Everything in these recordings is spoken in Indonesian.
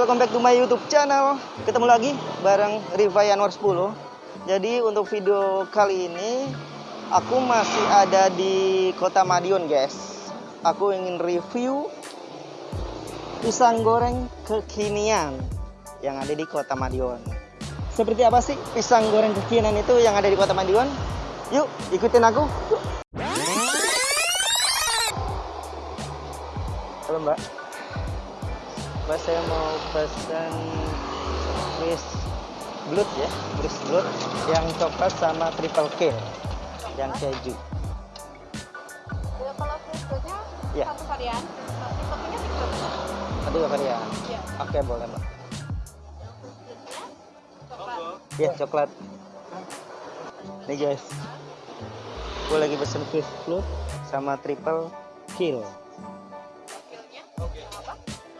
welcome back to my YouTube channel. Ketemu lagi bareng Riva Yanwar 10. Jadi untuk video kali ini aku masih ada di Kota Madiun, guys. Aku ingin review pisang goreng kekinian yang ada di Kota Madiun. Seperti apa sih pisang goreng kekinian itu yang ada di Kota Madiun? Yuk, ikutin aku. Halo, Mbak. Mbak saya mau pesan Chris Blood ya, Chris Blood yang coklat sama triple kill yang keju. Ya, kalau fruitnya Ya. satu varian, tapi kopinya tiga. Apa ya? Oke boleh mbak. Ya coklat. Nih guys, gue lagi pesen Chris Blood sama triple kill.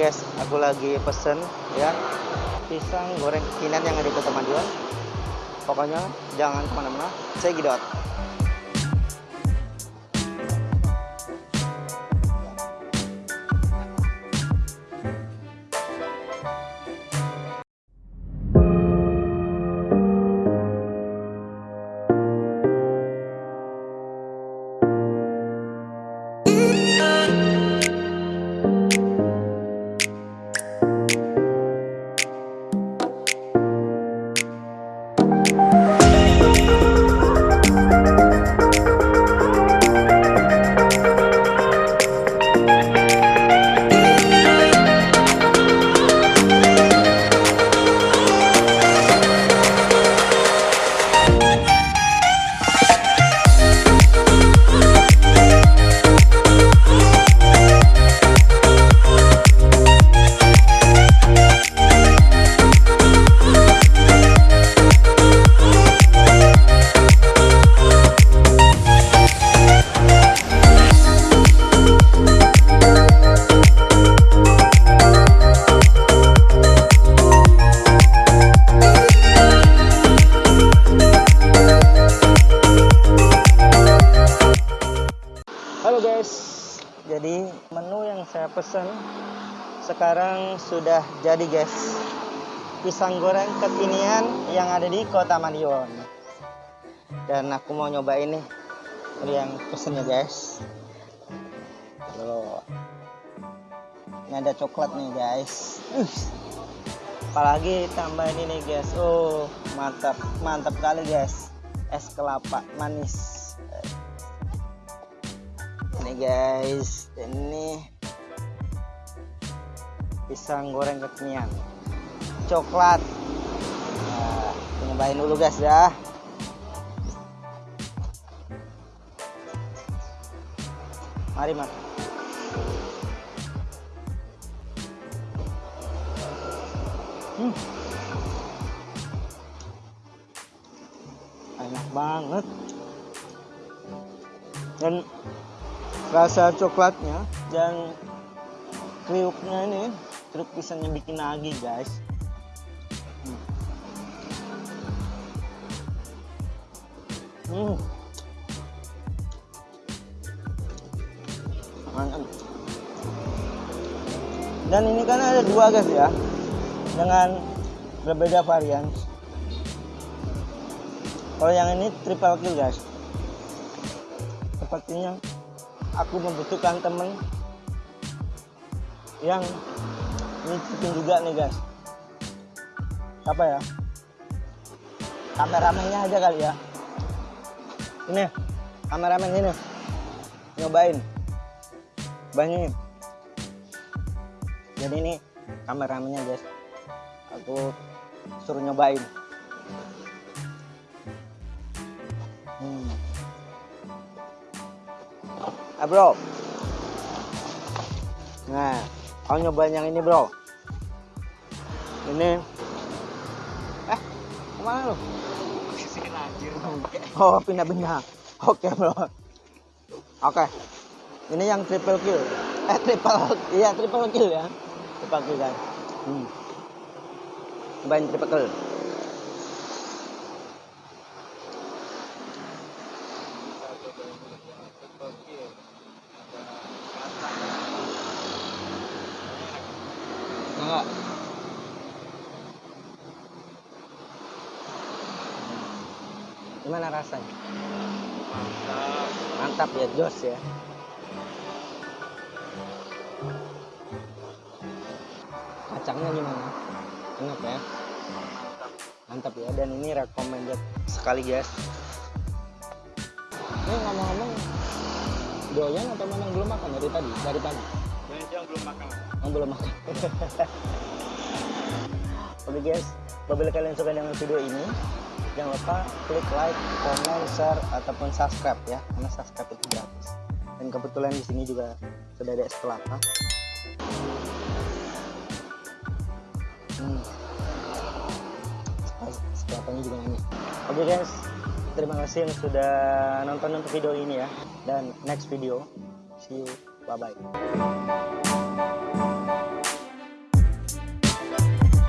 guys, aku lagi pesen ya pisang goreng kekinian yang ada di Kota Madiun. Pokoknya jangan ke mana-mana. Saya Gidot. Jadi menu yang saya pesan sekarang sudah jadi guys. Pisang goreng kekinian yang ada di Kota Madiun. Dan aku mau nyobain nih Ini yang pesennya guys. Tuh. Ini ada coklat nih guys. Apalagi tambahin ini guys. Oh, mantap, mantap kali guys. Es kelapa manis ini guys. Ini pisang goreng kekinian. Coklat. Nah, nyobain dulu guys ya. Mari mas hmm. enak banget. Dan rasa coklatnya dan kriuknya ini kriuk pisangnya bikin nagih guys. Hmm. mantap. Dan ini kan ada dua guys ya dengan berbeda varian. Kalau yang ini triple kill guys. Sepertinya aku membutuhkan temen yang nyicipin juga nih guys. Apa ya? Kameramennya aja kali ya. Ini kameramen ini. Nyobain. Banyak jadi ini kameramennya guys. Aku suruh nyobain. Hmm. Ah bro nah kau nyobain yang ini bro ini Ke mana lu? Oh, pindah-pindah. Oke, bro. Oke. Ini yang triple kill. Eh, triple. Iya, triple kill ya. Triple kill, guys. Hmm. Cobain triple kill. Gimana rasanya? Mantap. Mantap ya, Jos ya. Kacangnya gimana? Enak ya? Mantap ya, dan ini recommended sekali guys. Ini ngomong-ngomong, doyan atau memang belum makan dari tadi? Dari tadi? Yang yang belum makan. Oh, belum makan. Oke guys, apabila kalian suka dengan video ini, jangan lupa klik like, comment, share, ataupun subscribe ya, karena subscribe itu gratis. Dan kebetulan di sini juga sudah ada es kelapa. Hmm. Kelapanya juga enak. Oke guys, terima kasih yang sudah nonton untuk video ini ya. Dan next video, see you, bye bye.